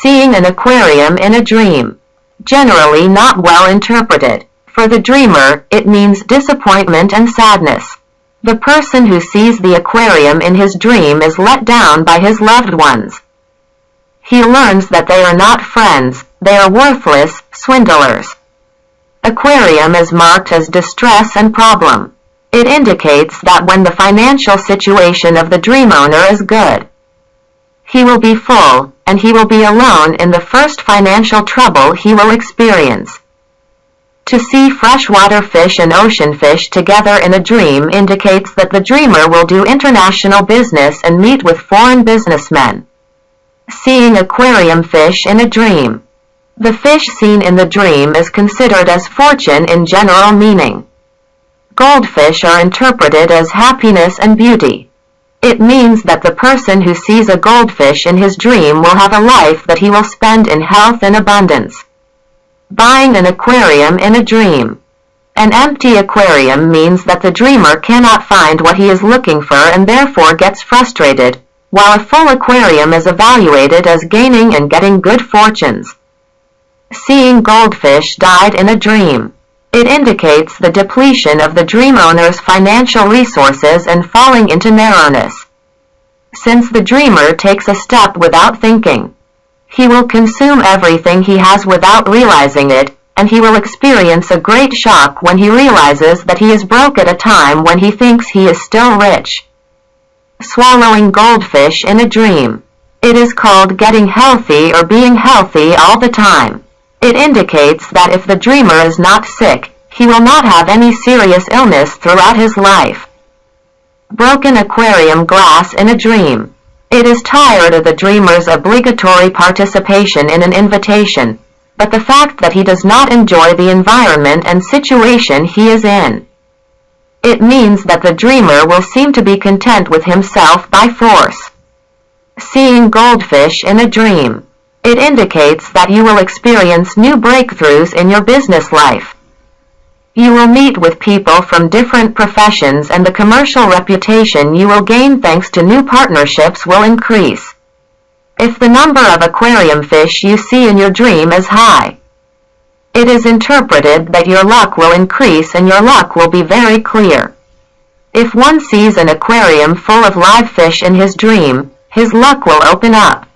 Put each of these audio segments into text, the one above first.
Seeing an aquarium in a dream. Generally not well interpreted. For the dreamer, it means disappointment and sadness. The person who sees the aquarium in his dream is let down by his loved ones. He learns that they are not friends, they are worthless, swindlers. Aquarium is marked as distress and problem. It indicates that when the financial situation of the dream owner is good, he will be full, and he will be alone in the first financial trouble he will experience. To see freshwater fish and ocean fish together in a dream indicates that the dreamer will do international business and meet with foreign businessmen. Seeing aquarium fish in a dream. The fish seen in the dream is considered as fortune in general meaning. Goldfish are interpreted as happiness and beauty. It means that the person who sees a goldfish in his dream will have a life that he will spend in health and abundance. Buying an aquarium in a dream. An empty aquarium means that the dreamer cannot find what he is looking for and therefore gets frustrated, while a full aquarium is evaluated as gaining and getting good fortunes. Seeing goldfish died in a dream. It indicates the depletion of the dream owner's financial resources and falling into narrowness. Since the dreamer takes a step without thinking, he will consume everything he has without realizing it, and he will experience a great shock when he realizes that he is broke at a time when he thinks he is still rich. Swallowing goldfish in a dream. It is called getting healthy or being healthy all the time. It indicates that if the dreamer is not sick, he will not have any serious illness throughout his life. Broken aquarium glass in a dream. It is tired of the dreamer's obligatory participation in an invitation, but the fact that he does not enjoy the environment and situation he is in. It means that the dreamer will seem to be content with himself by force. Seeing goldfish in a dream. It indicates that you will experience new breakthroughs in your business life. You will meet with people from different professions and the commercial reputation you will gain thanks to new partnerships will increase. If the number of aquarium fish you see in your dream is high, it is interpreted that your luck will increase and your luck will be very clear. If one sees an aquarium full of live fish in his dream, his luck will open up.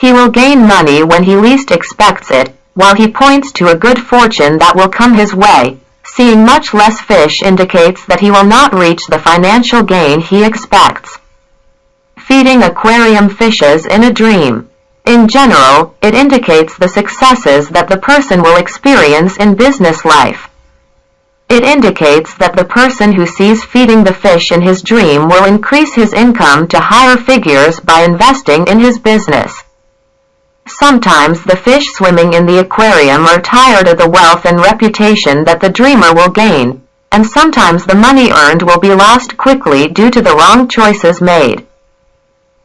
He will gain money when he least expects it, while he points to a good fortune that will come his way. Seeing much less fish indicates that he will not reach the financial gain he expects. Feeding aquarium fishes in a dream. In general, it indicates the successes that the person will experience in business life. It indicates that the person who sees feeding the fish in his dream will increase his income to higher figures by investing in his business. Sometimes the fish swimming in the aquarium are tired of the wealth and reputation that the dreamer will gain, and sometimes the money earned will be lost quickly due to the wrong choices made.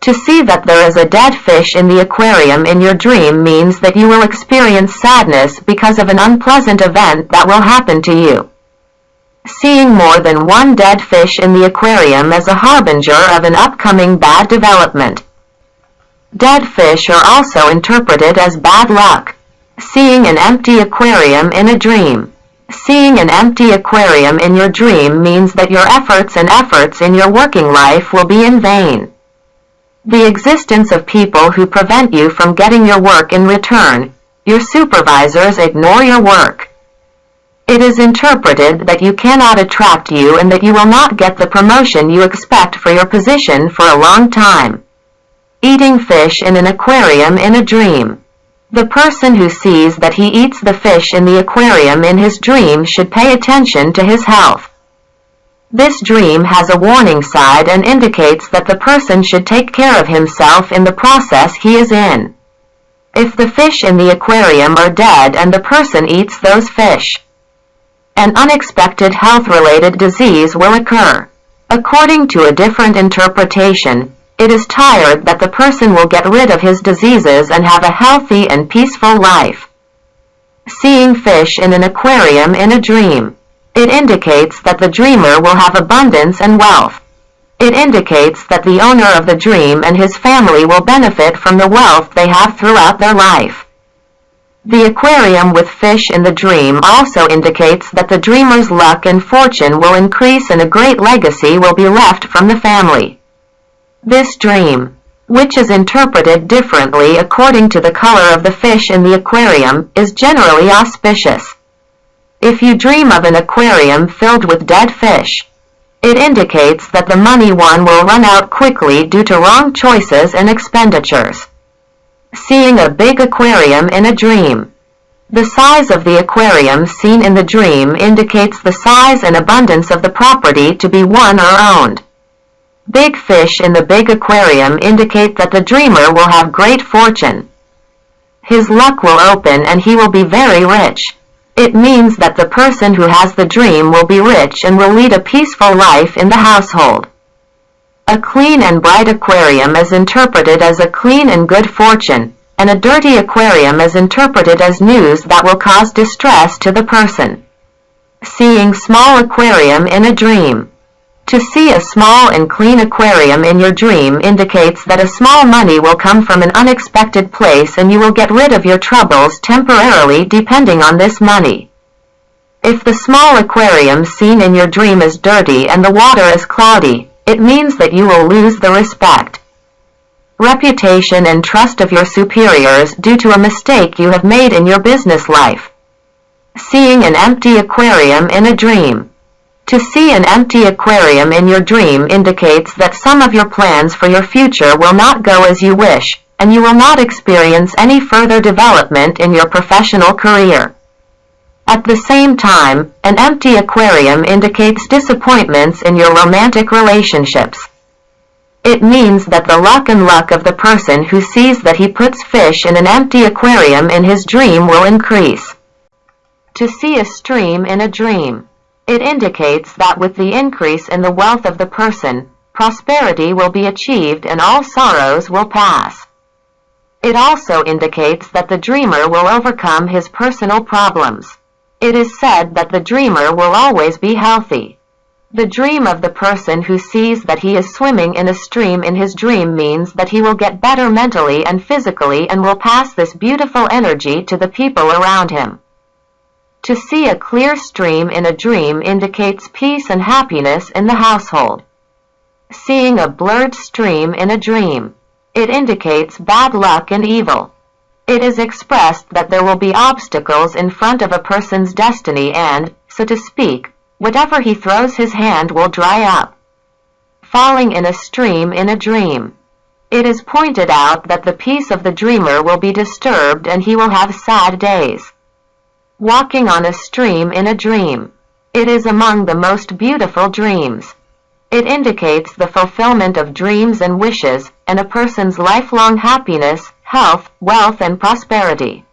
To see that there is a dead fish in the aquarium in your dream means that you will experience sadness because of an unpleasant event that will happen to you. Seeing more than one dead fish in the aquarium is a harbinger of an upcoming bad development. Dead fish are also interpreted as bad luck. Seeing an empty aquarium in a dream. Seeing an empty aquarium in your dream means that your efforts and efforts in your working life will be in vain. The existence of people who prevent you from getting your work in return. Your supervisors ignore your work. It is interpreted that you cannot attract you and that you will not get the promotion you expect for your position for a long time. Eating fish in an aquarium in a dream. The person who sees that he eats the fish in the aquarium in his dream should pay attention to his health. This dream has a warning side and indicates that the person should take care of himself in the process he is in. If the fish in the aquarium are dead and the person eats those fish, an unexpected health-related disease will occur. According to a different interpretation, it is tired that the person will get rid of his diseases and have a healthy and peaceful life. Seeing fish in an aquarium in a dream. It indicates that the dreamer will have abundance and wealth. It indicates that the owner of the dream and his family will benefit from the wealth they have throughout their life. The aquarium with fish in the dream also indicates that the dreamer's luck and fortune will increase and a great legacy will be left from the family. This dream, which is interpreted differently according to the color of the fish in the aquarium, is generally auspicious. If you dream of an aquarium filled with dead fish, it indicates that the money won will run out quickly due to wrong choices and expenditures. Seeing a big aquarium in a dream. The size of the aquarium seen in the dream indicates the size and abundance of the property to be won or owned. Big fish in the big aquarium indicate that the dreamer will have great fortune. His luck will open and he will be very rich. It means that the person who has the dream will be rich and will lead a peaceful life in the household. A clean and bright aquarium is interpreted as a clean and good fortune, and a dirty aquarium is interpreted as news that will cause distress to the person. Seeing small aquarium in a dream. To see a small and clean aquarium in your dream indicates that a small money will come from an unexpected place and you will get rid of your troubles temporarily depending on this money. If the small aquarium seen in your dream is dirty and the water is cloudy, it means that you will lose the respect, reputation and trust of your superiors due to a mistake you have made in your business life. Seeing an empty aquarium in a dream. To see an empty aquarium in your dream indicates that some of your plans for your future will not go as you wish, and you will not experience any further development in your professional career. At the same time, an empty aquarium indicates disappointments in your romantic relationships. It means that the luck and luck of the person who sees that he puts fish in an empty aquarium in his dream will increase. To see a stream in a dream. It indicates that with the increase in the wealth of the person, prosperity will be achieved and all sorrows will pass. It also indicates that the dreamer will overcome his personal problems. It is said that the dreamer will always be healthy. The dream of the person who sees that he is swimming in a stream in his dream means that he will get better mentally and physically and will pass this beautiful energy to the people around him. To see a clear stream in a dream indicates peace and happiness in the household. Seeing a blurred stream in a dream. It indicates bad luck and evil. It is expressed that there will be obstacles in front of a person's destiny and, so to speak, whatever he throws his hand will dry up. Falling in a stream in a dream. It is pointed out that the peace of the dreamer will be disturbed and he will have sad days. Walking on a stream in a dream. It is among the most beautiful dreams. It indicates the fulfillment of dreams and wishes, and a person's lifelong happiness, health, wealth and prosperity.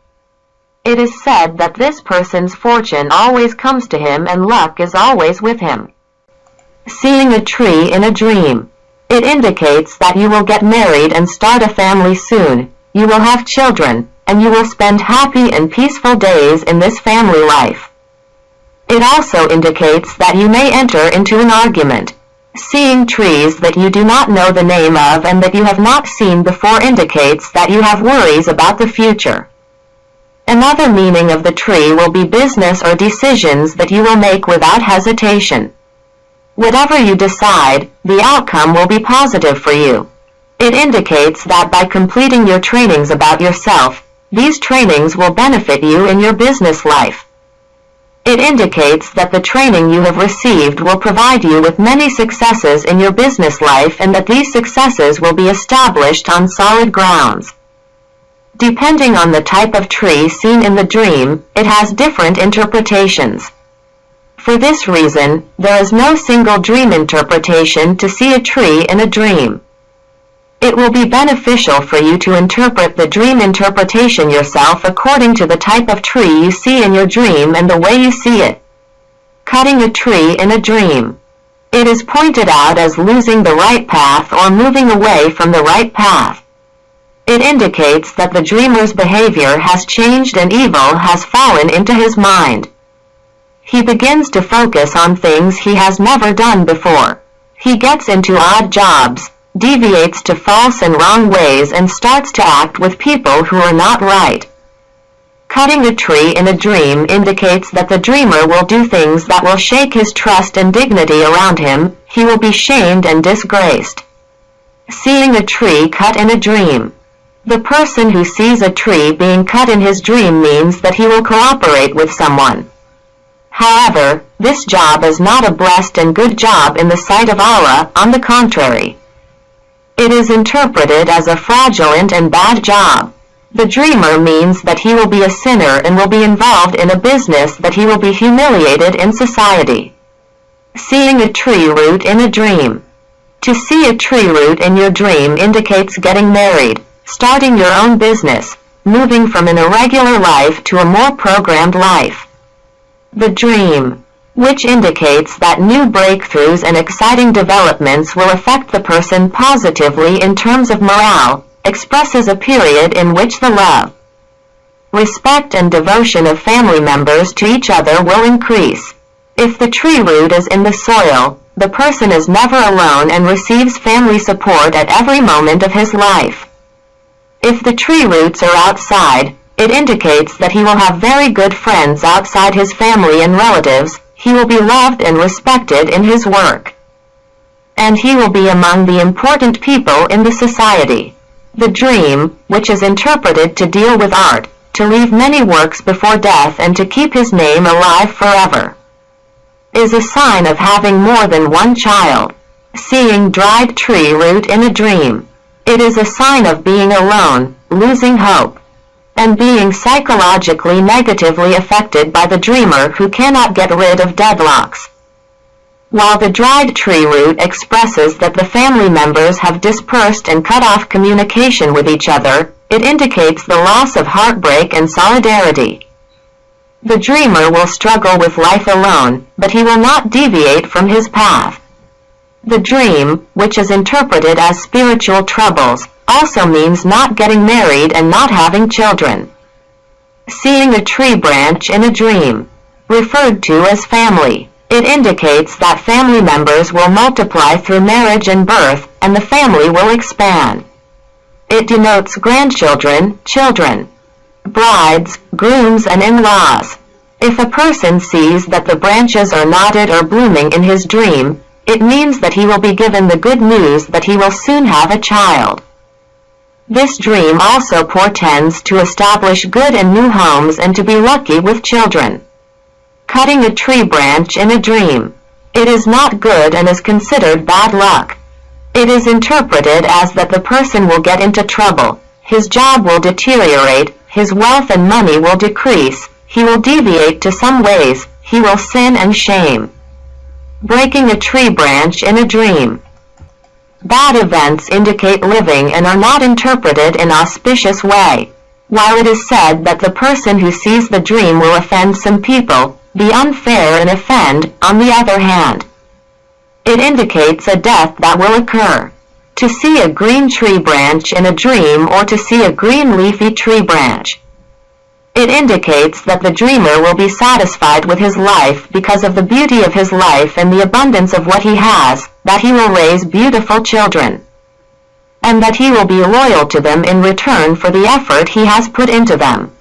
It is said that this person's fortune always comes to him and luck is always with him. Seeing a tree in a dream. It indicates that you will get married and start a family soon. You will have children, and you will spend happy and peaceful days in this family life. It also indicates that you may enter into an argument, Seeing trees that you do not know the name of and that you have not seen before indicates that you have worries about the future. Another meaning of the tree will be business or decisions that you will make without hesitation. Whatever you decide, the outcome will be positive for you. It indicates that by completing your trainings about yourself, these trainings will benefit you in your business life. It indicates that the training you have received will provide you with many successes in your business life and that these successes will be established on solid grounds. Depending on the type of tree seen in the dream, it has different interpretations. For this reason, there is no single dream interpretation to see a tree in a dream. It will be beneficial for you to interpret the dream interpretation yourself according to the type of tree you see in your dream and the way you see it. Cutting a tree in a dream. It is pointed out as losing the right path or moving away from the right path. It indicates that the dreamer's behavior has changed and evil has fallen into his mind. He begins to focus on things he has never done before. He gets into odd jobs, deviates to false and wrong ways and starts to act with people who are not right. Cutting a tree in a dream indicates that the dreamer will do things that will shake his trust and dignity around him, he will be shamed and disgraced. Seeing a tree cut in a dream. The person who sees a tree being cut in his dream means that he will cooperate with someone. However, this job is not a blessed and good job in the sight of Allah, on the contrary. It is interpreted as a fraudulent and bad job. The dreamer means that he will be a sinner and will be involved in a business that he will be humiliated in society. Seeing a tree root in a dream. To see a tree root in your dream indicates getting married, starting your own business, moving from an irregular life to a more programmed life. The dream, which indicates that new breakthroughs and exciting developments will affect the person positively in terms of morale, expresses a period in which the love, respect and devotion of family members to each other will increase. If the tree root is in the soil, the person is never alone and receives family support at every moment of his life. If the tree roots are outside, it indicates that he will have very good friends outside his family and relatives, he will be loved and respected in his work. And he will be among the important people in the society. The dream, which is interpreted to deal with art, to leave many works before death and to keep his name alive forever, is a sign of having more than one child. Seeing dried tree root in a dream. It is a sign of being alone, losing hope, and being psychologically negatively affected by the dreamer who cannot get rid of deadlocks. While the dried tree root expresses that the family members have dispersed and cut off communication with each other, it indicates the loss of heartbreak and solidarity. The dreamer will struggle with life alone, but he will not deviate from his path. The dream, which is interpreted as spiritual troubles, also means not getting married and not having children. Seeing a tree branch in a dream, referred to as family. It indicates that family members will multiply through marriage and birth, and the family will expand. It denotes grandchildren, children, brides, grooms and in-laws. If a person sees that the branches are knotted or blooming in his dream, it means that he will be given the good news that he will soon have a child. This dream also portends to establish good and new homes and to be lucky with children. Cutting a tree branch in a dream. It is not good and is considered bad luck. It is interpreted as that the person will get into trouble, his job will deteriorate, his wealth and money will decrease, he will deviate to some ways, he will sin and shame breaking a tree branch in a dream. Bad events indicate living and are not interpreted in auspicious way. While it is said that the person who sees the dream will offend some people, be unfair and offend, on the other hand, it indicates a death that will occur. To see a green tree branch in a dream or to see a green leafy tree branch. It indicates that the dreamer will be satisfied with his life because of the beauty of his life and the abundance of what he has, that he will raise beautiful children, and that he will be loyal to them in return for the effort he has put into them.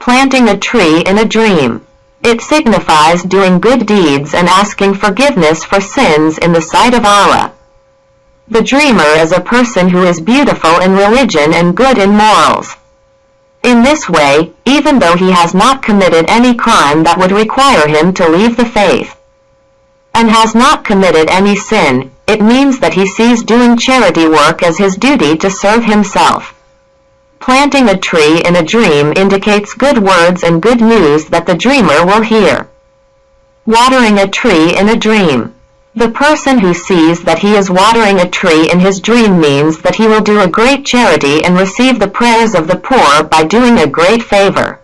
Planting a tree in a dream. It signifies doing good deeds and asking forgiveness for sins in the sight of Allah. The dreamer is a person who is beautiful in religion and good in morals. In this way, even though he has not committed any crime that would require him to leave the faith, and has not committed any sin, it means that he sees doing charity work as his duty to serve himself. Planting a tree in a dream indicates good words and good news that the dreamer will hear. Watering a tree in a dream. The person who sees that he is watering a tree in his dream means that he will do a great charity and receive the prayers of the poor by doing a great favor.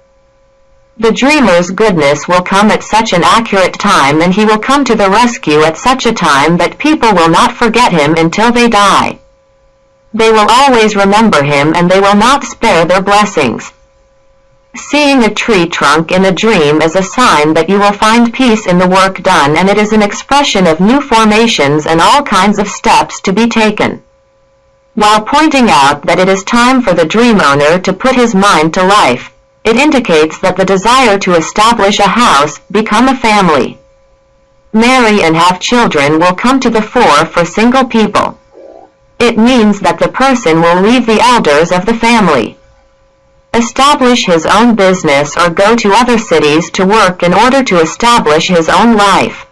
The dreamer's goodness will come at such an accurate time and he will come to the rescue at such a time that people will not forget him until they die. They will always remember him and they will not spare their blessings. Seeing a tree trunk in a dream is a sign that you will find peace in the work done and it is an expression of new formations and all kinds of steps to be taken. While pointing out that it is time for the dream owner to put his mind to life, it indicates that the desire to establish a house, become a family, marry and have children will come to the fore for single people. It means that the person will leave the elders of the family, establish his own business or go to other cities to work in order to establish his own life.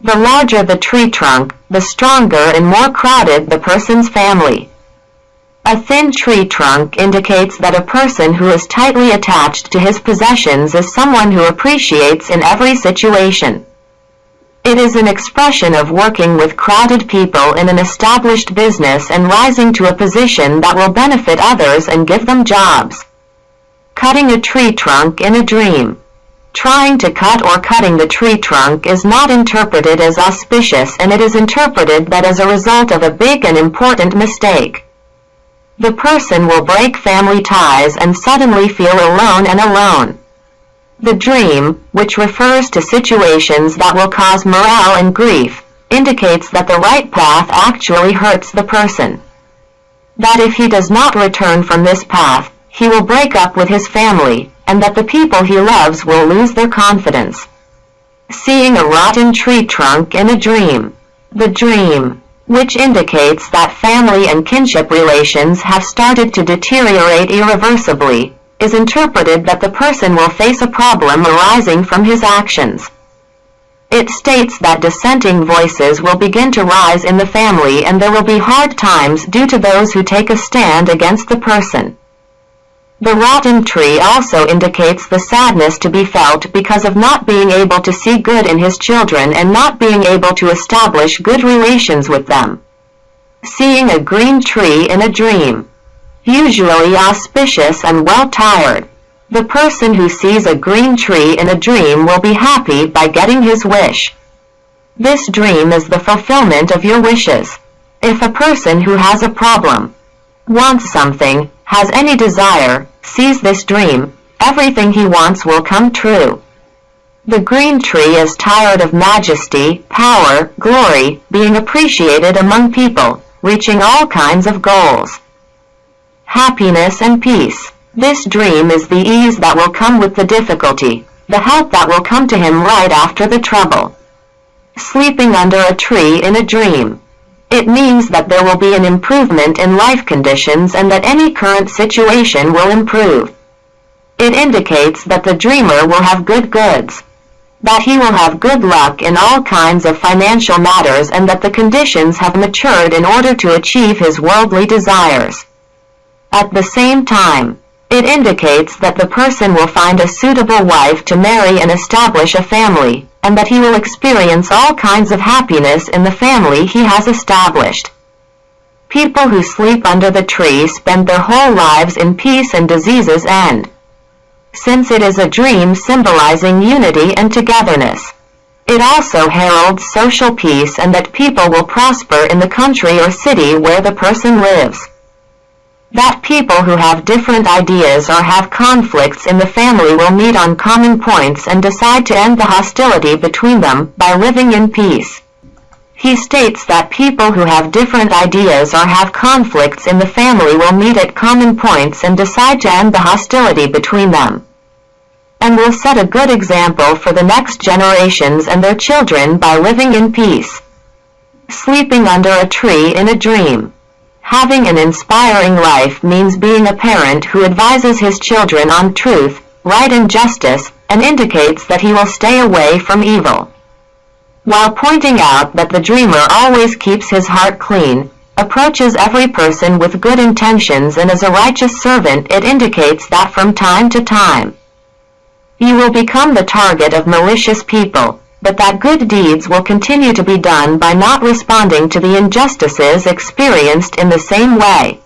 The larger the tree trunk, the stronger and more crowded the person's family. A thin tree trunk indicates that a person who is tightly attached to his possessions is someone who appreciates in every situation. It is an expression of working with crowded people in an established business and rising to a position that will benefit others and give them jobs. Cutting a tree trunk in a dream. Trying to cut or cutting the tree trunk is not interpreted as auspicious and it is interpreted that as a result of a big and important mistake. The person will break family ties and suddenly feel alone and alone. The dream, which refers to situations that will cause morale and grief, indicates that the right path actually hurts the person. That if he does not return from this path, he will break up with his family, and that the people he loves will lose their confidence. Seeing a rotten tree trunk in a dream. The dream, which indicates that family and kinship relations have started to deteriorate irreversibly, is interpreted that the person will face a problem arising from his actions. It states that dissenting voices will begin to rise in the family and there will be hard times due to those who take a stand against the person. The rotten tree also indicates the sadness to be felt because of not being able to see good in his children and not being able to establish good relations with them. Seeing a green tree in a dream usually auspicious and well tired. The person who sees a green tree in a dream will be happy by getting his wish. This dream is the fulfillment of your wishes. If a person who has a problem, wants something, has any desire, sees this dream, everything he wants will come true. The green tree is tired of majesty, power, glory, being appreciated among people, reaching all kinds of goals happiness and peace. This dream is the ease that will come with the difficulty, the help that will come to him right after the trouble. Sleeping under a tree in a dream. It means that there will be an improvement in life conditions and that any current situation will improve. It indicates that the dreamer will have good goods, that he will have good luck in all kinds of financial matters and that the conditions have matured in order to achieve his worldly desires. At the same time, it indicates that the person will find a suitable wife to marry and establish a family, and that he will experience all kinds of happiness in the family he has established. People who sleep under the tree spend their whole lives in peace and diseases end. Since it is a dream symbolizing unity and togetherness. It also heralds social peace and that people will prosper in the country or city where the person lives that people who have different ideas or have conflicts in the family will meet on common points and decide to end the hostility between them by living in peace. He states that people who have different ideas or have conflicts in the family will meet at common points and decide to end the hostility between them. And will set a good example for the next generations and their children by living in peace. Sleeping under a tree in a dream. Having an inspiring life means being a parent who advises his children on truth, right and justice, and indicates that he will stay away from evil. While pointing out that the dreamer always keeps his heart clean, approaches every person with good intentions and is a righteous servant it indicates that from time to time you will become the target of malicious people, but that good deeds will continue to be done by not responding to the injustices experienced in the same way.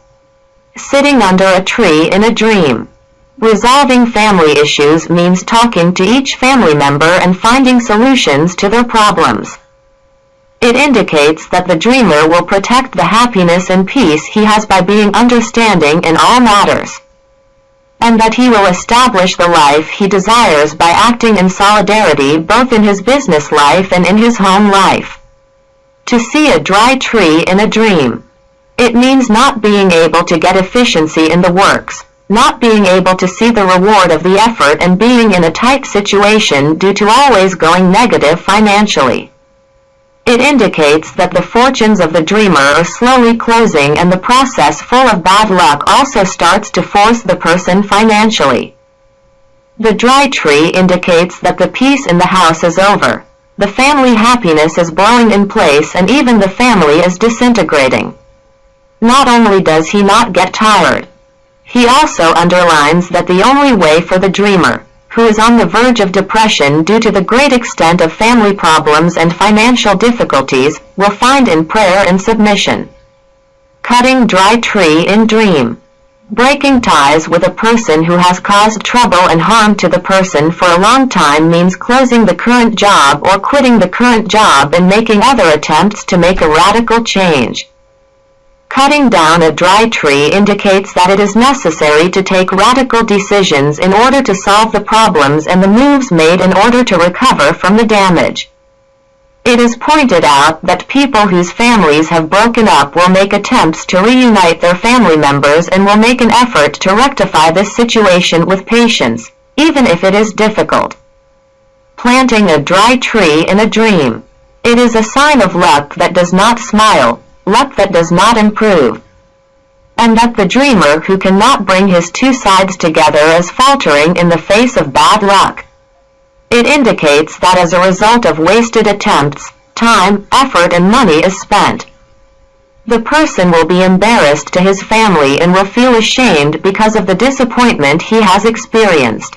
Sitting under a tree in a dream. Resolving family issues means talking to each family member and finding solutions to their problems. It indicates that the dreamer will protect the happiness and peace he has by being understanding in all matters. And that he will establish the life he desires by acting in solidarity both in his business life and in his home life. To see a dry tree in a dream. It means not being able to get efficiency in the works, not being able to see the reward of the effort and being in a tight situation due to always going negative financially. It indicates that the fortunes of the dreamer are slowly closing and the process full of bad luck also starts to force the person financially. The dry tree indicates that the peace in the house is over. The family happiness is blowing in place and even the family is disintegrating. Not only does he not get tired, he also underlines that the only way for the dreamer, who is on the verge of depression due to the great extent of family problems and financial difficulties, will find in prayer and submission. Cutting dry tree in dream. Breaking ties with a person who has caused trouble and harm to the person for a long time means closing the current job or quitting the current job and making other attempts to make a radical change. Cutting down a dry tree indicates that it is necessary to take radical decisions in order to solve the problems and the moves made in order to recover from the damage. It is pointed out that people whose families have broken up will make attempts to reunite their family members and will make an effort to rectify this situation with patience, even if it is difficult. Planting a dry tree in a dream. It is a sign of luck that does not smile, luck that does not improve, and that the dreamer who cannot bring his two sides together is faltering in the face of bad luck. It indicates that as a result of wasted attempts, time, effort and money is spent. The person will be embarrassed to his family and will feel ashamed because of the disappointment he has experienced.